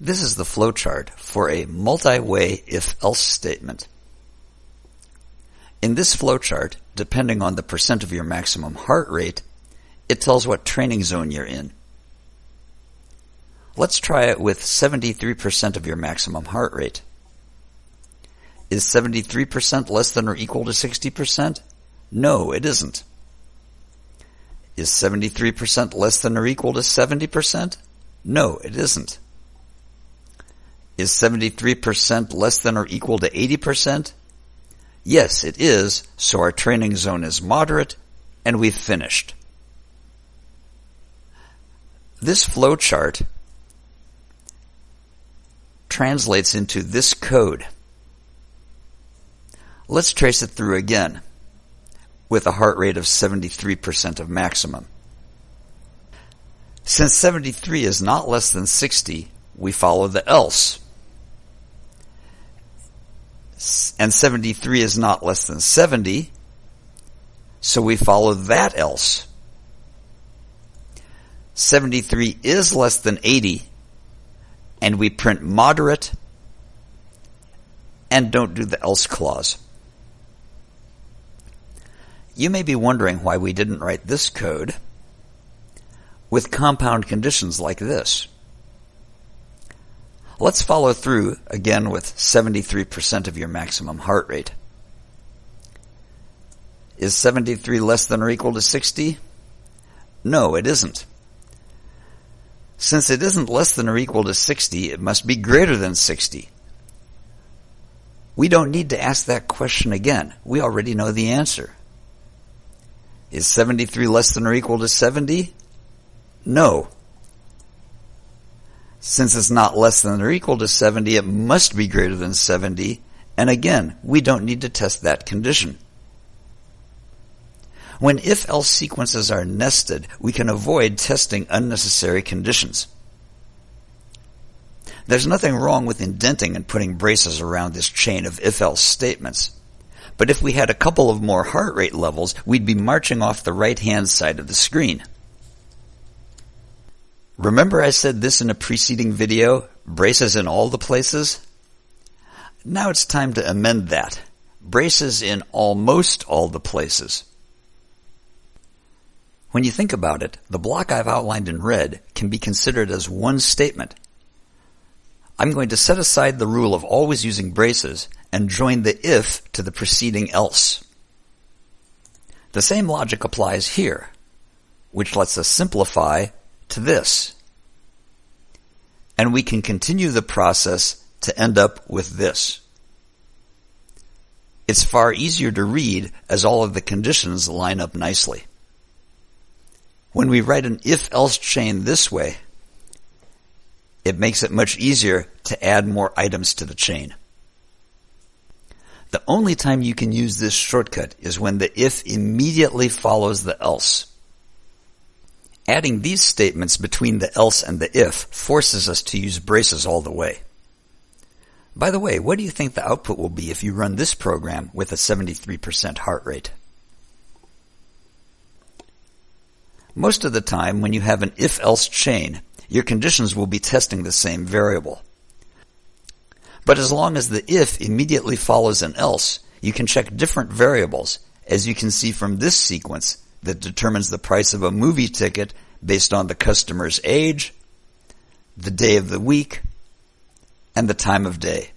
This is the flowchart for a multi-way if-else statement. In this flowchart, depending on the percent of your maximum heart rate, it tells what training zone you're in. Let's try it with 73% of your maximum heart rate. Is 73% less than or equal to 60%? No, it isn't. Is 73% less than or equal to 70%? No, it isn't. Is 73% less than or equal to 80%? Yes, it is, so our training zone is moderate, and we've finished. This flowchart translates into this code. Let's trace it through again with a heart rate of 73% of maximum. Since 73 is not less than 60, we follow the else. And 73 is not less than 70, so we follow that else. 73 is less than 80, and we print moderate and don't do the else clause. You may be wondering why we didn't write this code with compound conditions like this. Let's follow through again with 73% of your maximum heart rate. Is 73 less than or equal to 60? No, it isn't. Since it isn't less than or equal to 60, it must be greater than 60. We don't need to ask that question again. We already know the answer. Is 73 less than or equal to 70? No. Since it's not less than or equal to 70, it must be greater than 70. And again, we don't need to test that condition. When if-else sequences are nested, we can avoid testing unnecessary conditions. There's nothing wrong with indenting and putting braces around this chain of if-else statements. But if we had a couple of more heart rate levels, we'd be marching off the right-hand side of the screen. Remember I said this in a preceding video, braces in all the places? Now it's time to amend that. Braces in almost all the places. When you think about it, the block I've outlined in red can be considered as one statement. I'm going to set aside the rule of always using braces and join the if to the preceding else. The same logic applies here, which lets us simplify to this. And we can continue the process to end up with this. It's far easier to read as all of the conditions line up nicely. When we write an if-else chain this way, it makes it much easier to add more items to the chain. The only time you can use this shortcut is when the if immediately follows the else. Adding these statements between the else and the if forces us to use braces all the way. By the way, what do you think the output will be if you run this program with a 73% heart rate? Most of the time, when you have an if-else chain, your conditions will be testing the same variable. But as long as the if immediately follows an else, you can check different variables, as you can see from this sequence that determines the price of a movie ticket based on the customer's age, the day of the week, and the time of day.